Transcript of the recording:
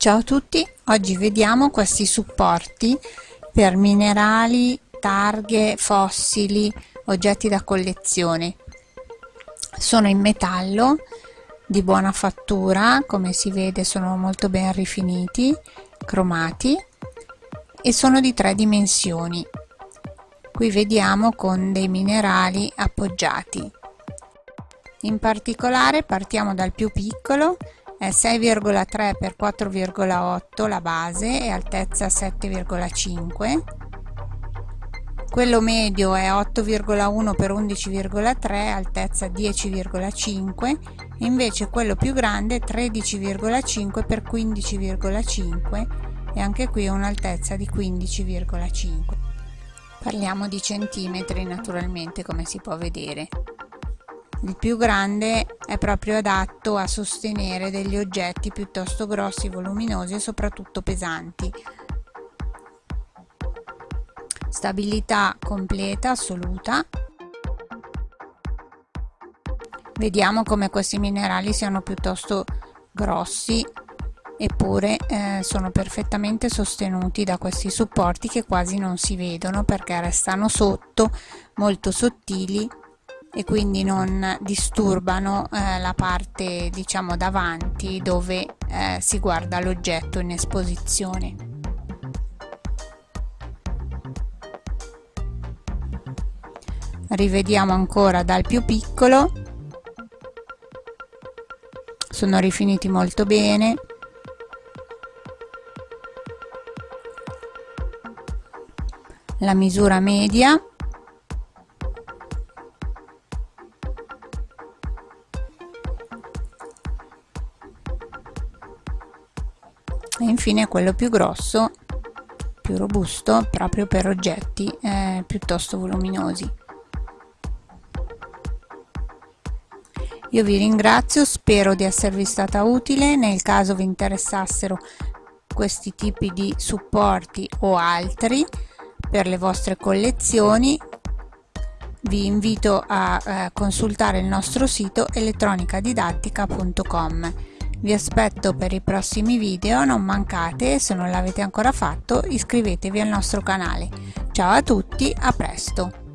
Ciao a tutti, oggi vediamo questi supporti per minerali, targhe, fossili, oggetti da collezione. Sono in metallo di buona fattura, come si vede sono molto ben rifiniti, cromati e sono di tre dimensioni. Qui vediamo con dei minerali appoggiati. In particolare partiamo dal più piccolo è 6,3 x 4,8 la base e altezza 7,5 quello medio è 8,1 x 11,3 altezza 10,5 invece quello più grande è 13,5 x 15,5 e anche qui un'altezza di 15,5 parliamo di centimetri naturalmente come si può vedere il più grande è proprio adatto a sostenere degli oggetti piuttosto grossi, voluminosi e soprattutto pesanti. Stabilità completa, assoluta. Vediamo come questi minerali siano piuttosto grossi eppure eh, sono perfettamente sostenuti da questi supporti che quasi non si vedono perché restano sotto molto sottili e quindi non disturbano eh, la parte diciamo davanti dove eh, si guarda l'oggetto in esposizione. Rivediamo ancora dal più piccolo, sono rifiniti molto bene, la misura media e infine quello più grosso più robusto proprio per oggetti eh, piuttosto voluminosi. Io vi ringrazio spero di esservi stata utile. Nel caso vi interessassero questi tipi di supporti o altri per le vostre collezioni vi invito a eh, consultare il nostro sito elettronicadidattica.com vi aspetto per i prossimi video, non mancate, se non l'avete ancora fatto iscrivetevi al nostro canale. Ciao a tutti, a presto!